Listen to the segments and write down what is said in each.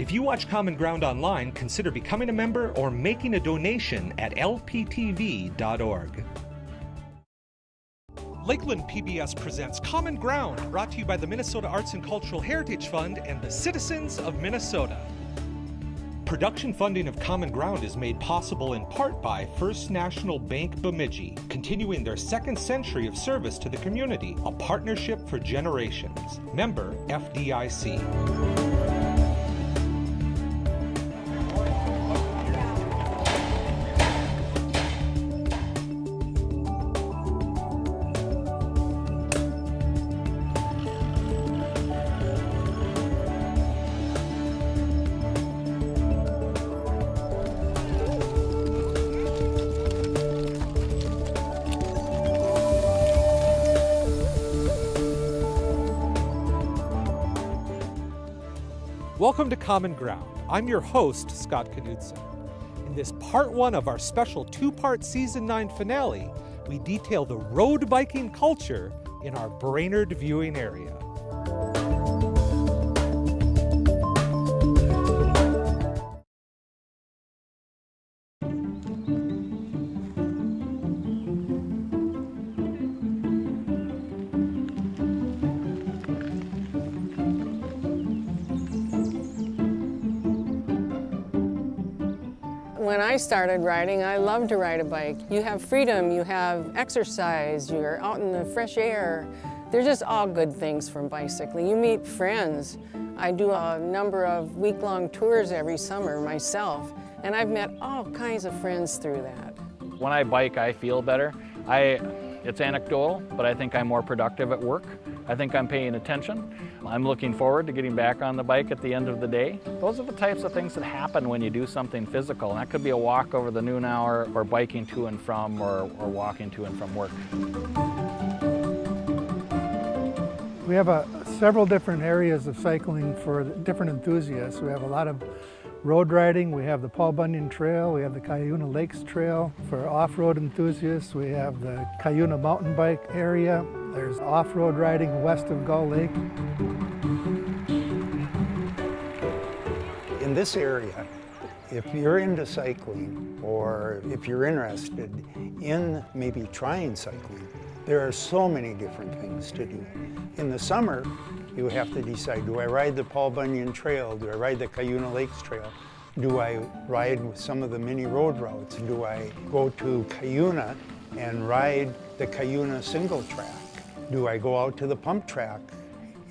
If you watch Common Ground online, consider becoming a member or making a donation at lptv.org. Lakeland PBS presents Common Ground, brought to you by the Minnesota Arts and Cultural Heritage Fund and the citizens of Minnesota. Production funding of Common Ground is made possible in part by First National Bank Bemidji, continuing their second century of service to the community, a partnership for generations. Member FDIC. Welcome to Common Ground. I'm your host, Scott Knudsen. In this part one of our special two part season nine finale, we detail the road biking culture in our Brainerd viewing area. Started riding, I loved to ride a bike. You have freedom, you have exercise, you're out in the fresh air. They're just all good things from bicycling. You meet friends. I do a number of week-long tours every summer myself, and I've met all kinds of friends through that. When I bike, I feel better. I, it's anecdotal, but I think I'm more productive at work. I think I'm paying attention. I'm looking forward to getting back on the bike at the end of the day. Those are the types of things that happen when you do something physical. And that could be a walk over the noon hour or biking to and from or, or walking to and from work. We have a, several different areas of cycling for different enthusiasts. We have a lot of road riding. We have the Paul Bunyan Trail. We have the Cuyuna Lakes Trail. For off-road enthusiasts, we have the Cuyuna mountain bike area. There's off-road riding west of Gull Lake. In this area, if you're into cycling or if you're interested in maybe trying cycling, there are so many different things to do. In the summer, you have to decide, do I ride the Paul Bunyan Trail? Do I ride the Cuyuna Lakes Trail? Do I ride some of the mini road routes? Do I go to Cuyuna and ride the Cuyuna single track? Do I go out to the pump track?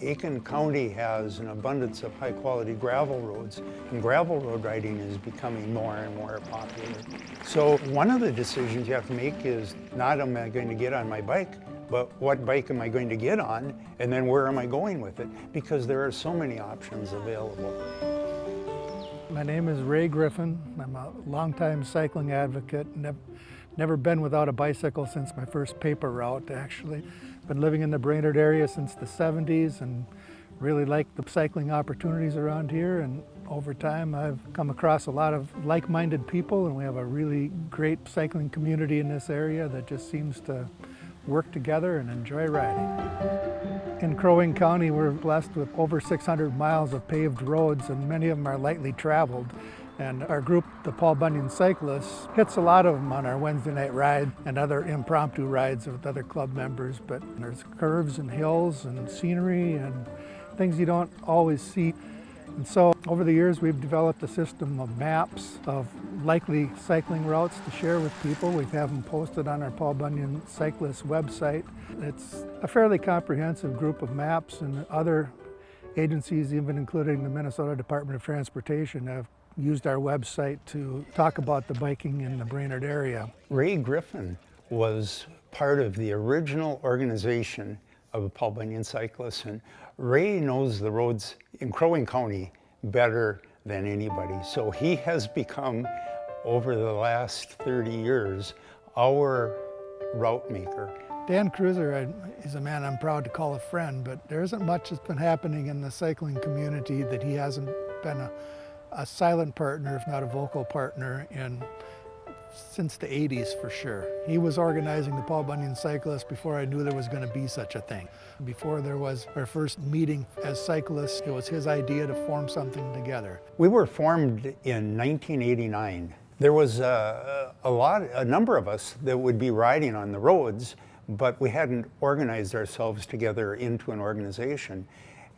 Aitkin County has an abundance of high quality gravel roads and gravel road riding is becoming more and more popular. So one of the decisions you have to make is not am I going to get on my bike, but what bike am I going to get on and then where am I going with it? Because there are so many options available. My name is Ray Griffin. I'm a longtime cycling advocate. Never been without a bicycle since my first paper route actually. Been living in the Brainerd area since the 70s and really like the cycling opportunities around here and over time I've come across a lot of like-minded people and we have a really great cycling community in this area that just seems to work together and enjoy riding. In Crow Wing County we're blessed with over 600 miles of paved roads and many of them are lightly traveled and our group, the Paul Bunyan Cyclists, hits a lot of them on our Wednesday night ride and other impromptu rides with other club members. But there's curves and hills and scenery and things you don't always see. And so over the years, we've developed a system of maps of likely cycling routes to share with people. We have them posted on our Paul Bunyan Cyclist website. It's a fairly comprehensive group of maps and other agencies, even including the Minnesota Department of Transportation, have used our website to talk about the biking in the Brainerd area. Ray Griffin was part of the original organization of Paul Bunyan Cyclists and Ray knows the roads in Crow Wing County better than anybody. So he has become, over the last 30 years, our route maker. Dan Cruiser is a man I'm proud to call a friend, but there isn't much that's been happening in the cycling community that he hasn't been a a silent partner, if not a vocal partner, in since the 80s for sure. He was organizing the Paul Bunyan Cyclists before I knew there was going to be such a thing. Before there was our first meeting as cyclists, it was his idea to form something together. We were formed in 1989. There was a, a lot, a number of us that would be riding on the roads, but we hadn't organized ourselves together into an organization.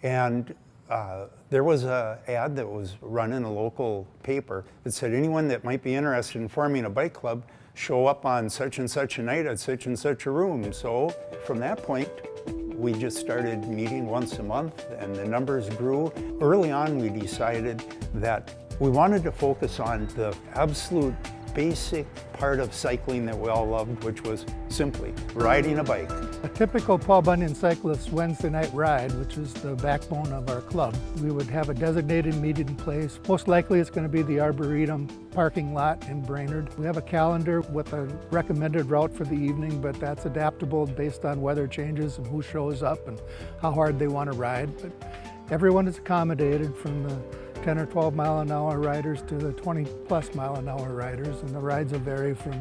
And uh, there was a ad that was run in a local paper that said anyone that might be interested in forming a bike club show up on such and such a night at such and such a room. So from that point, we just started meeting once a month and the numbers grew. Early on, we decided that we wanted to focus on the absolute basic part of cycling that we all loved, which was simply riding a bike. A typical Paul Bunyan cyclist Wednesday night ride, which is the backbone of our club, we would have a designated meeting place. Most likely it's going to be the Arboretum parking lot in Brainerd. We have a calendar with a recommended route for the evening, but that's adaptable based on weather changes and who shows up and how hard they want to ride. But everyone is accommodated from the 10 or 12 mile an hour riders to the 20 plus mile an hour riders and the rides will vary from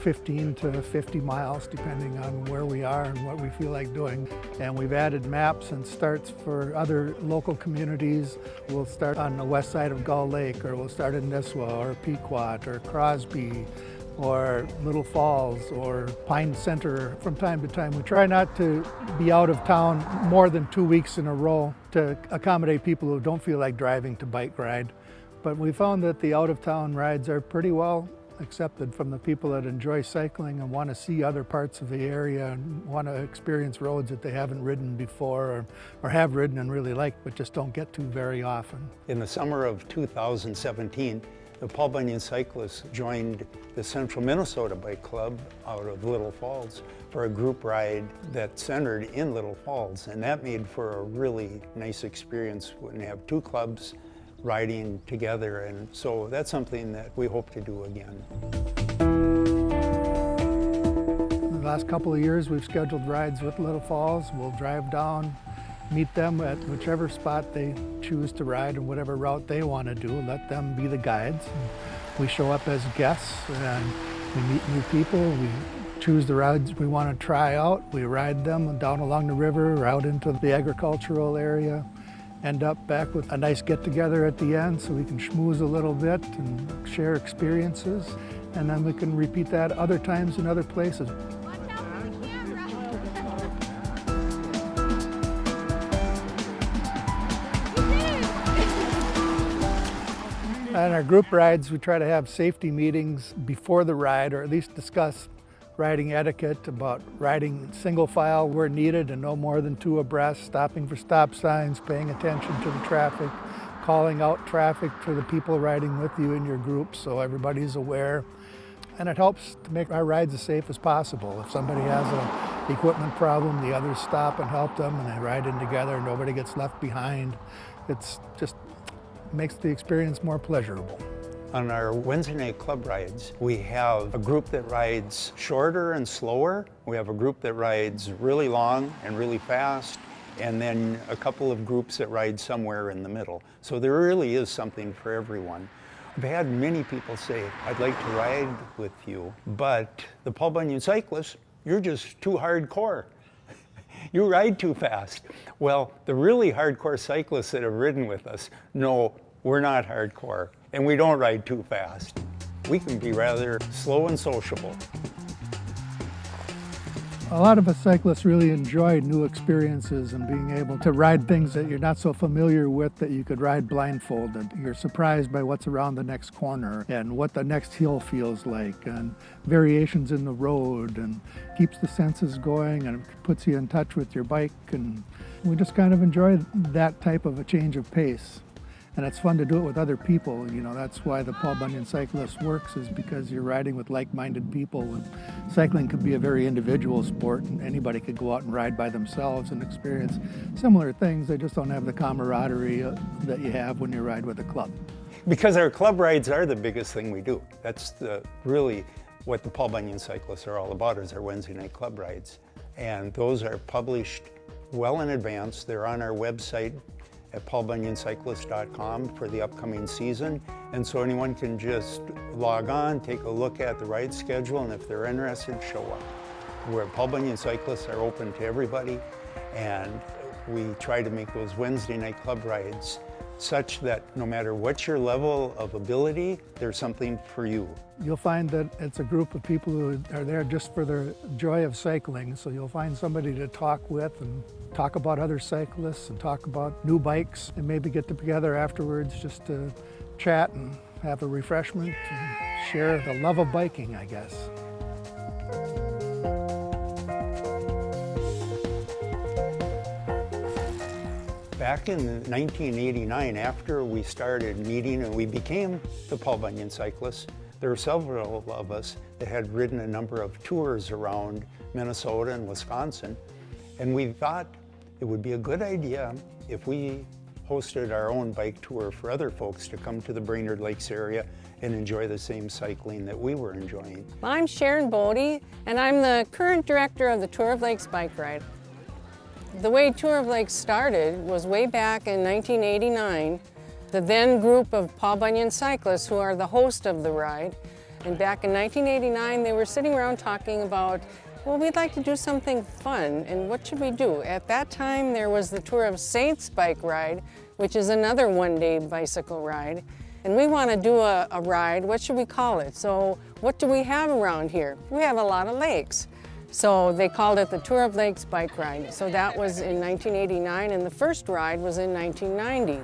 15 to 50 miles depending on where we are and what we feel like doing. And we've added maps and starts for other local communities. We'll start on the west side of Gull Lake or we'll start in Nisswa or Pequot or Crosby or Little Falls or Pine Center from time to time. We try not to be out of town more than two weeks in a row to accommodate people who don't feel like driving to bike ride. But we found that the out of town rides are pretty well accepted from the people that enjoy cycling and want to see other parts of the area and want to experience roads that they haven't ridden before or, or have ridden and really like but just don't get to very often. In the summer of 2017, the Paul Bunyan cyclists joined the Central Minnesota Bike Club out of Little Falls for a group ride that centered in Little Falls. And that made for a really nice experience when you have two clubs riding together. And so that's something that we hope to do again. The last couple of years, we've scheduled rides with Little Falls. We'll drive down meet them at whichever spot they choose to ride and whatever route they want to do. Let them be the guides. We show up as guests and we meet new people. We choose the rides we want to try out. We ride them down along the river, out into the agricultural area, end up back with a nice get-together at the end so we can schmooze a little bit and share experiences. And then we can repeat that other times in other places. On our group rides, we try to have safety meetings before the ride, or at least discuss riding etiquette about riding single file where needed and no more than two abreast, stopping for stop signs, paying attention to the traffic, calling out traffic to the people riding with you in your group so everybody's aware. And it helps to make our rides as safe as possible. If somebody has an equipment problem, the others stop and help them and they ride in together, nobody gets left behind. It's just makes the experience more pleasurable. On our Wednesday night club rides, we have a group that rides shorter and slower. We have a group that rides really long and really fast, and then a couple of groups that ride somewhere in the middle. So there really is something for everyone. I've had many people say, I'd like to ride with you, but the Paul Bunyan cyclists, you're just too hardcore. you ride too fast. Well, the really hardcore cyclists that have ridden with us know we're not hardcore, and we don't ride too fast. We can be rather slow and sociable. A lot of us cyclists really enjoy new experiences and being able to ride things that you're not so familiar with that you could ride blindfolded. You're surprised by what's around the next corner and what the next hill feels like and variations in the road and keeps the senses going and puts you in touch with your bike and we just kind of enjoy that type of a change of pace and it's fun to do it with other people. You know, that's why the Paul Bunyan Cyclist works is because you're riding with like-minded people. And cycling can be a very individual sport, and anybody could go out and ride by themselves and experience similar things. They just don't have the camaraderie uh, that you have when you ride with a club. Because our club rides are the biggest thing we do. That's the, really what the Paul Bunyan Cyclists are all about is our Wednesday night club rides. And those are published well in advance. They're on our website at paulbunyancyclist.com for the upcoming season. And so anyone can just log on, take a look at the ride schedule, and if they're interested, show up. We're Paul Bunyan Cyclists are open to everybody, and we try to make those Wednesday night club rides such that no matter what your level of ability, there's something for you. You'll find that it's a group of people who are there just for the joy of cycling. So you'll find somebody to talk with and talk about other cyclists and talk about new bikes and maybe get together afterwards just to chat and have a refreshment and share the love of biking, I guess. Back in 1989, after we started meeting and we became the Paul Bunyan Cyclists, there were several of us that had ridden a number of tours around Minnesota and Wisconsin. And we thought it would be a good idea if we hosted our own bike tour for other folks to come to the Brainerd Lakes area and enjoy the same cycling that we were enjoying. I'm Sharon Bodie, and I'm the current director of the Tour of Lakes Bike Ride. The way Tour of Lakes started was way back in 1989. The then group of Paul Bunyan cyclists who are the host of the ride. And back in 1989, they were sitting around talking about, well, we'd like to do something fun, and what should we do? At that time, there was the Tour of Saints bike ride, which is another one-day bicycle ride. And we want to do a, a ride, what should we call it? So what do we have around here? We have a lot of lakes. So they called it the Tour of Lakes Bike Ride. So that was in 1989 and the first ride was in 1990.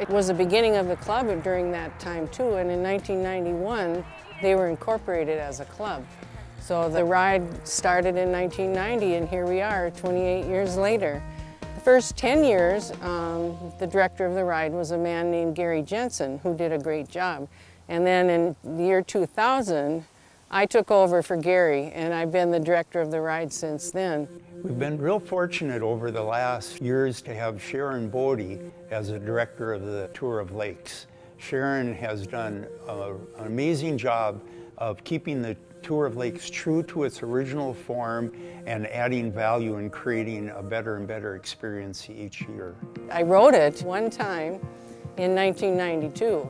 It was the beginning of the club during that time too and in 1991 they were incorporated as a club. So the ride started in 1990 and here we are 28 years later. The first 10 years um, the director of the ride was a man named Gary Jensen who did a great job. And then in the year 2000 I took over for Gary and I've been the director of the ride since then. We've been real fortunate over the last years to have Sharon Bodie as the director of the Tour of Lakes. Sharon has done a, an amazing job of keeping the Tour of Lakes true to its original form and adding value and creating a better and better experience each year. I wrote it one time in 1992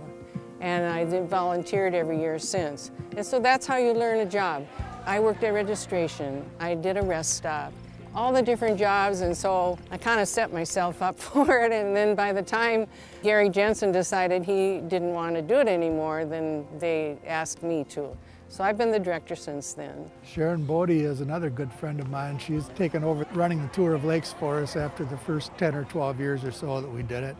and I volunteered every year since. And so that's how you learn a job. I worked at registration, I did a rest stop, all the different jobs, and so I kind of set myself up for it, and then by the time Gary Jensen decided he didn't want to do it anymore, then they asked me to. So I've been the director since then. Sharon Bodie is another good friend of mine. She's taken over running the Tour of Lakes for us after the first 10 or 12 years or so that we did it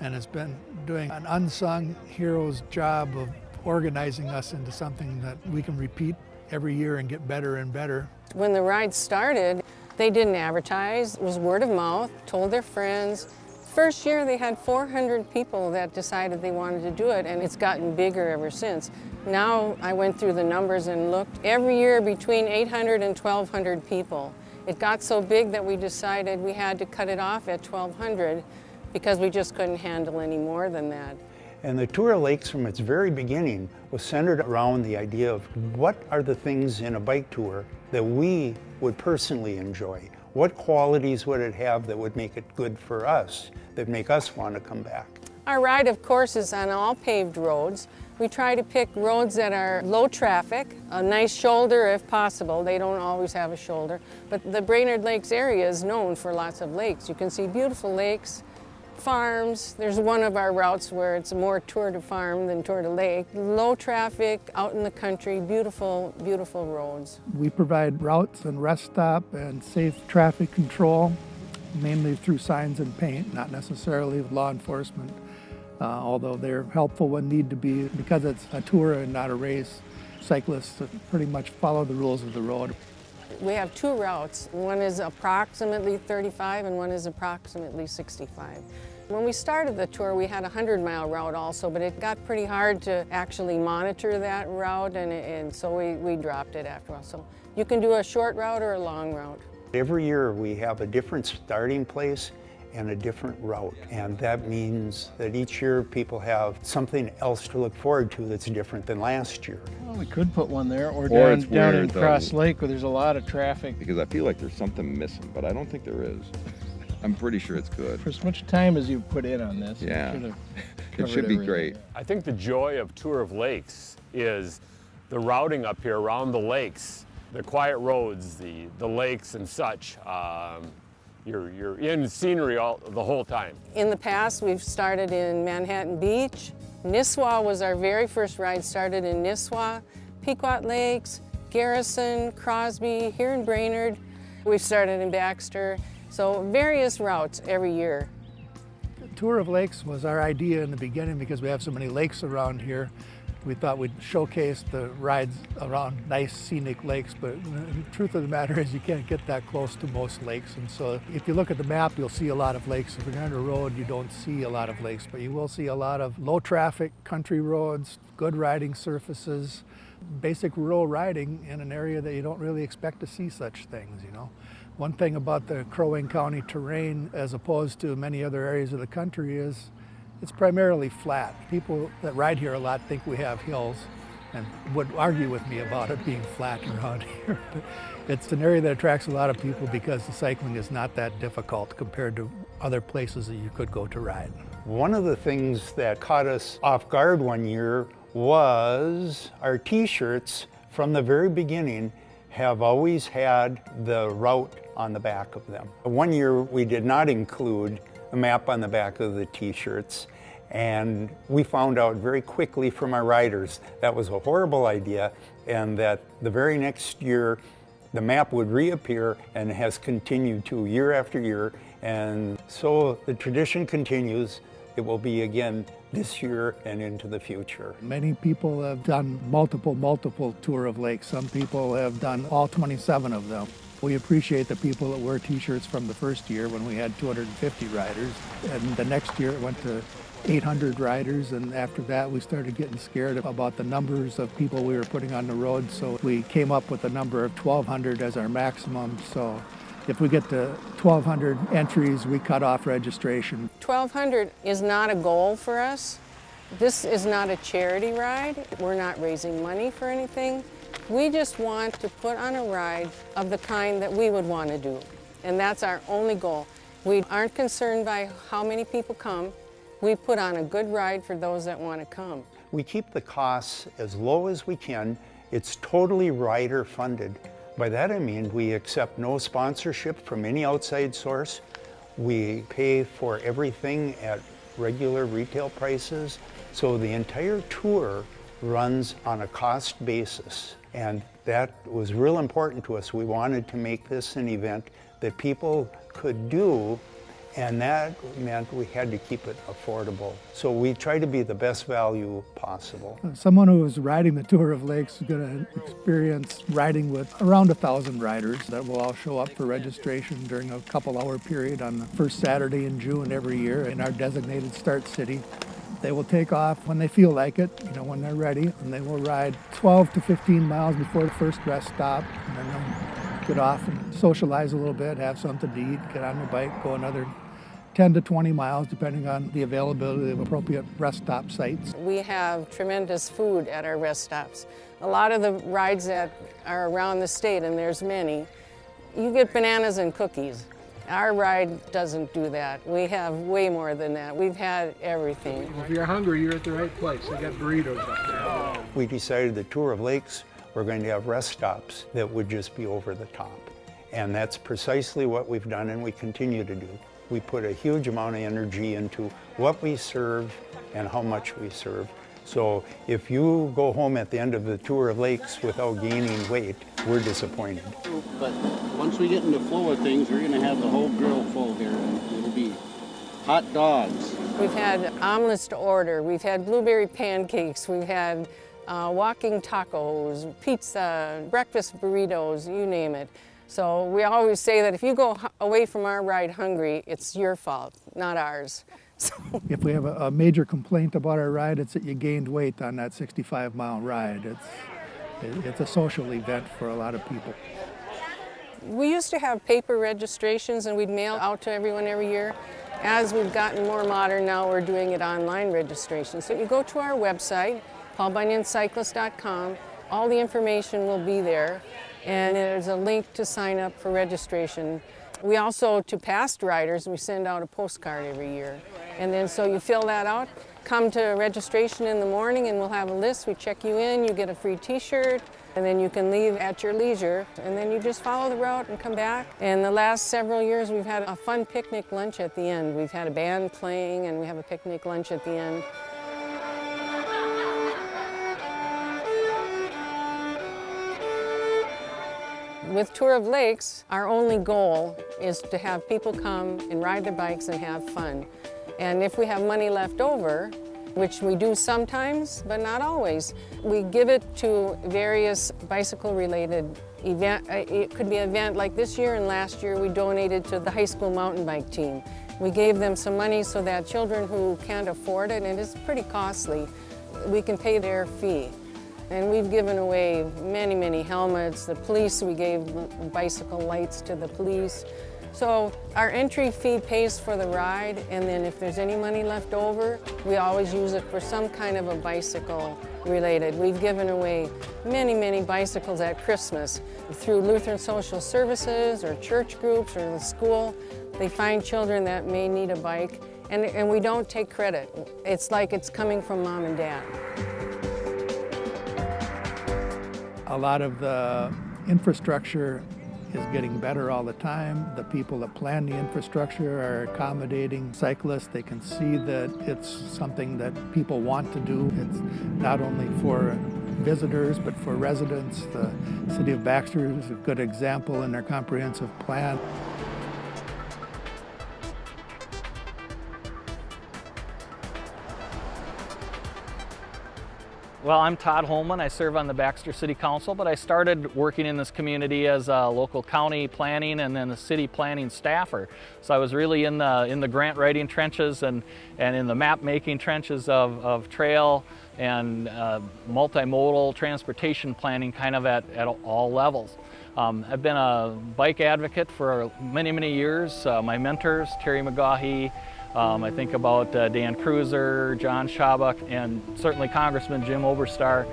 and has been doing an unsung hero's job of organizing us into something that we can repeat every year and get better and better. When the ride started, they didn't advertise. It was word of mouth, told their friends. First year they had 400 people that decided they wanted to do it and it's gotten bigger ever since. Now I went through the numbers and looked every year between 800 and 1200 people. It got so big that we decided we had to cut it off at 1200 because we just couldn't handle any more than that. And the Tour of Lakes from its very beginning was centered around the idea of what are the things in a bike tour that we would personally enjoy? What qualities would it have that would make it good for us, that make us want to come back? Our ride, of course, is on all paved roads. We try to pick roads that are low traffic, a nice shoulder if possible. They don't always have a shoulder. But the Brainerd Lakes area is known for lots of lakes. You can see beautiful lakes, farms. There's one of our routes where it's more tour de farm than tour de lake. Low traffic, out in the country, beautiful, beautiful roads. We provide routes and rest stop and safe traffic control, mainly through signs and paint, not necessarily with law enforcement, uh, although they're helpful when need to be because it's a tour and not a race. Cyclists pretty much follow the rules of the road. We have two routes. One is approximately 35 and one is approximately 65. When we started the tour, we had a 100-mile route also, but it got pretty hard to actually monitor that route, and, and so we, we dropped it after a while. So you can do a short route or a long route. Every year we have a different starting place and a different route. And that means that each year people have something else to look forward to that's different than last year. Well, we could put one there or, Or down, it's down in weird, though. Cross Lake where there's a lot of traffic. because I feel like there's something missing, but I don't think there is. I'm pretty sure it's good. For as much time as you've put in on this, you Yeah. should have It should be everything. great. I think the joy of Tour of Lakes is the routing up here around the lakes, the quiet roads, the, the lakes and such. Um, you're, you're in scenery all, the whole time. In the past, we've started in Manhattan Beach. Nisswa was our very first ride, started in Nisswa, Pequot Lakes, Garrison, Crosby, here in Brainerd. We've started in Baxter, so various routes every year. Tour of Lakes was our idea in the beginning because we have so many lakes around here. We thought we'd showcase the rides around nice scenic lakes, but the truth of the matter is you can't get that close to most lakes. And so if you look at the map, you'll see a lot of lakes. If you're on a road, you don't see a lot of lakes, but you will see a lot of low traffic country roads, good riding surfaces, basic rural riding in an area that you don't really expect to see such things, you know. One thing about the Crow Wing County terrain as opposed to many other areas of the country is it's primarily flat. People that ride here a lot think we have hills and would argue with me about it being flat around here. But it's an area that attracts a lot of people because the cycling is not that difficult compared to other places that you could go to ride. One of the things that caught us off guard one year was our t-shirts from the very beginning have always had the route on the back of them. One year we did not include a map on the back of the t-shirts and we found out very quickly from our riders that was a horrible idea and that the very next year the map would reappear and has continued to year after year and so the tradition continues. It will be again this year and into the future. Many people have done multiple, multiple tour of lakes. Some people have done all 27 of them. We appreciate the people that wear t-shirts from the first year when we had 250 riders. And the next year it went to 800 riders. And after that, we started getting scared about the numbers of people we were putting on the road. So we came up with a number of 1,200 as our maximum. So if we get to 1,200 entries, we cut off registration. 1200 is not a goal for us. This is not a charity ride. We're not raising money for anything. We just want to put on a ride of the kind that we would want to do. And that's our only goal. We aren't concerned by how many people come. We put on a good ride for those that want to come. We keep the costs as low as we can. It's totally rider funded. By that I mean we accept no sponsorship from any outside source. We pay for everything at regular retail prices. So the entire tour runs on a cost basis. And that was real important to us. We wanted to make this an event that people could do and that meant we had to keep it affordable. So we tried to be the best value possible. Uh, someone who is riding the Tour of Lakes is going to experience riding with around a thousand riders that will all show up for registration during a couple hour period on the first Saturday in June every year in our designated start city. They will take off when they feel like it, you know, when they're ready, and they will ride 12 to 15 miles before the first rest stop, and then they'll get off and socialize a little bit, have something to eat, get on their bike, go another 10 to 20 miles, depending on the availability of appropriate rest stop sites. We have tremendous food at our rest stops. A lot of the rides that are around the state, and there's many, you get bananas and cookies. Our ride doesn't do that. We have way more than that. We've had everything. If you're hungry, you're at the right place. They got burritos up there. We decided the Tour of Lakes, we're going to have rest stops that would just be over the top. And that's precisely what we've done and we continue to do. We put a huge amount of energy into what we serve and how much we serve. So if you go home at the end of the Tour of Lakes without gaining weight, we're disappointed. But once we get in the flow of things, we're gonna have the whole grill full here. It'll be hot dogs. We've had omelets to order. We've had blueberry pancakes. We've had uh, walking tacos, pizza, breakfast burritos, you name it. So we always say that if you go away from our ride hungry, it's your fault, not ours. So If we have a, a major complaint about our ride, it's that you gained weight on that 65 mile ride. It's, it- it's a social event for a lot of people. we used to have paper registrations and we'd mail out to everyone every year. As we've gotten more modern now, we're doing it online registration. So you go to our website, paulbunyancyclist.com. All the information will be there, and there's a link to sign up for registration. We also, to past riders, we send out a postcard every year. And then so you fill that out, come to registration in the morning and we'll have a list. We check you in, you get a free t-shirt, and then you can leave at your leisure. And then you just follow the route and come back. And the last several years we've had a fun picnic lunch at the end. We've had a band playing and we have a picnic lunch at the end. With Tour of Lakes, our only goal is to have people come and ride their bikes and have fun. And if we have money left over, which we do sometimes, but not always, we give it to various bicycle-related event. uh, It could be an event like this year and last year we donated to the high school mountain bike team. We gave them some money so that children who can't afford it, and it's pretty costly, we can pay their fee. And we've given away many, many helmets. The police, we gave bicycle lights to the police. So our entry fee pays for the ride, and then if there's any money left over, we always use it for some kind of a bicycle related. We've given away many, many bicycles at Christmas through Lutheran Social Services or church groups or the school. They find children that may need a bike, and, and we don't take credit. It's like it's coming from mom and dad. A lot of the infrastructure is getting better all the time. The people that plan the infrastructure are accommodating cyclists. They can see that it's something that people want to do. It's not only for visitors, but for residents. The city of Baxter is a good example in their comprehensive plan. Well, I'm Todd Holman. I serve on the Baxter City Council, but I started working in this community as a local county planning and then a city planning staffer. So I was really in the in the grant writing trenches and and in the map making trenches of, of trail and uh, multimodal transportation planning kind of at, at all levels. Um, I've been a bike advocate for many, many years. Uh, my mentors, Terry McGaughy, um, I think about uh, Dan Cruiser, John Shabak, and certainly Congressman Jim Oberstar.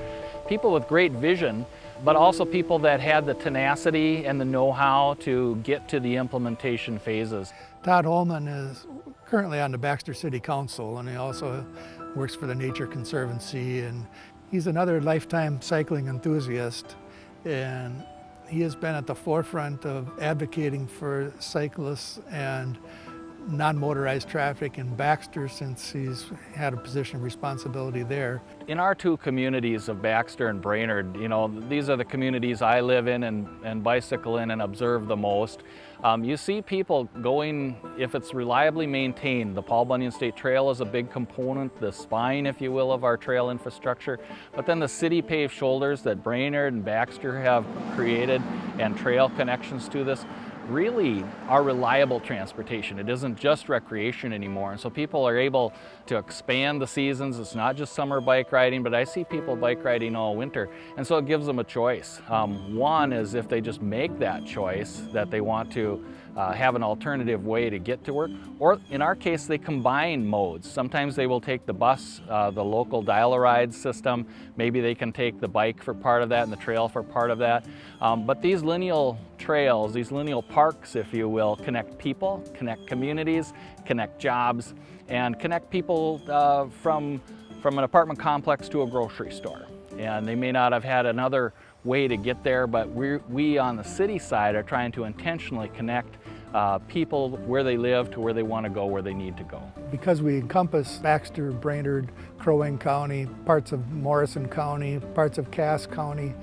People with great vision, but also people that had the tenacity and the know-how to get to the implementation phases. Todd Holman is currently on the Baxter City Council and he also works for the Nature Conservancy and he's another lifetime cycling enthusiast and he has been at the forefront of advocating for cyclists and non-motorized traffic in Baxter since he's had a position of responsibility there. In our two communities of Baxter and Brainerd, you know, these are the communities I live in and, and bicycle in and observe the most. Um, you see people going, if it's reliably maintained, the Paul Bunyan State Trail is a big component, the spine, if you will, of our trail infrastructure, but then the city paved shoulders that Brainerd and Baxter have created and trail connections to this, really are reliable transportation. It isn't just recreation anymore. And so people are able to expand the seasons. It's not just summer bike riding, but I see people bike riding all winter. And so it gives them a choice. Um, one is if they just make that choice that they want to uh, have an alternative way to get to work. Or in our case, they combine modes. Sometimes they will take the bus, uh, the local dial-a-ride system. Maybe they can take the bike for part of that and the trail for part of that. Um, but these lineal trails, these lineal parks, if you will, connect people, connect communities, connect jobs, and connect people uh, from, from an apartment complex to a grocery store. And they may not have had another way to get there, but we we on the city side are trying to intentionally connect uh, people where they live to where they want to go, where they need to go. Because we encompass Baxter, Brainerd, Crow Wing County, parts of Morrison County, parts of Cass County,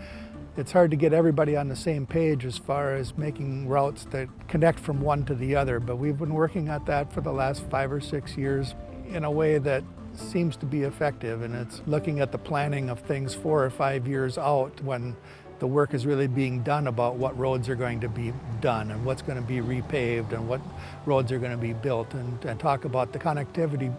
it's hard to get everybody on the same page as far as making routes that connect from one to the other, but we've been working at that for the last five or six years in a way that seems to be effective and it's looking at the planning of things four or five years out when the work is really being done about what roads are going to be done and what's going to be repaved and what roads are going to be built and, and talk about the connectivity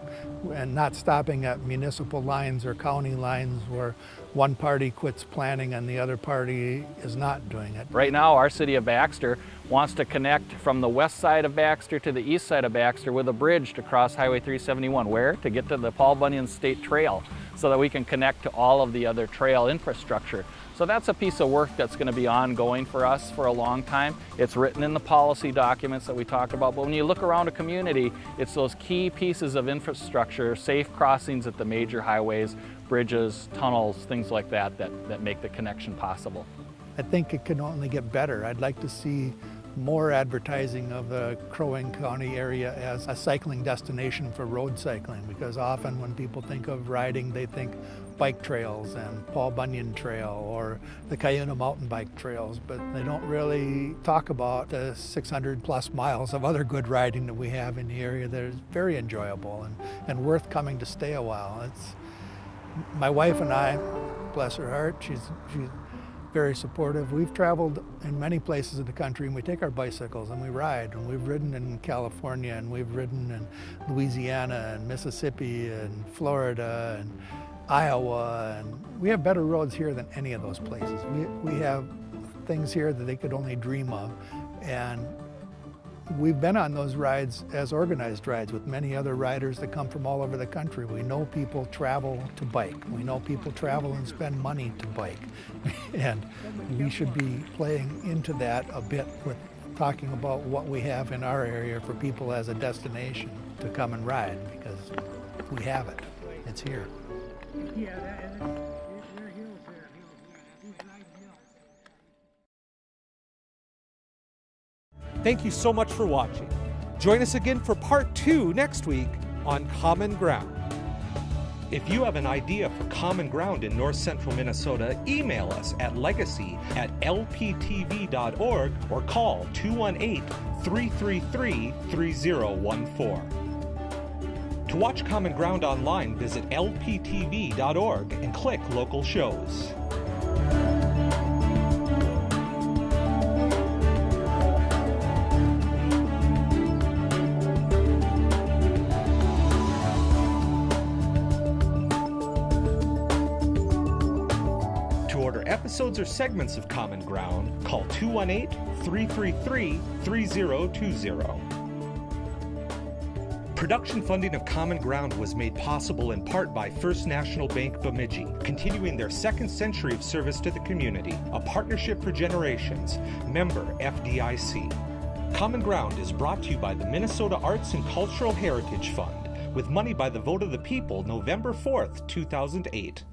and not stopping at municipal lines or county lines where one party quits planning and the other party is not doing it. Right now, our city of Baxter wants to connect from the west side of Baxter to the east side of Baxter with a bridge to cross Highway 371. Where? To get to the Paul Bunyan State Trail. so that we can connect to all of the other trail infrastructure. So that's a piece of work that's going to be ongoing for us for a long time. It's written in the policy documents that we talked about, but when you look around a community, it's those key pieces of infrastructure, safe crossings at the major highways, bridges, tunnels, things like that, that, that make the connection possible. I think it can only get better. I'd like to see more advertising of the Crow Wing County area as a cycling destination for road cycling because often when people think of riding they think bike trails and Paul Bunyan Trail or the Cuyuna mountain bike trails but they don't really talk about the 600 plus miles of other good riding that we have in the area that is very enjoyable and, and worth coming to stay a while. It's my wife and I, bless her heart, she's, she's very supportive. We've traveled in many places in the country and we take our bicycles and we ride. And we've ridden in California and we've ridden in Louisiana and Mississippi and Florida and Iowa. And we have better roads here than any of those places. We, we have things here that they could only dream of. And We've been on those rides as organized rides with many other riders that come from all over the country. We know people travel to bike. We know people travel and spend money to bike. and we should be playing into that a bit with talking about what we have in our area for people as a destination to come and ride because we have it. It's here. Thank you so much for watching. Join us again for part two next week on Common Ground. If you have an idea for Common Ground in north central Minnesota, email us at legacy at lptv.org or call 218 333 3014. To watch Common Ground online, visit lptv.org and click local shows. Episodes or segments of Common Ground, call 218 333 3020. Production funding of Common Ground was made possible in part by First National Bank Bemidji, continuing their second century of service to the community, a partnership for generations, member FDIC. Common Ground is brought to you by the Minnesota Arts and Cultural Heritage Fund, with money by the vote of the people November 4th, 2008.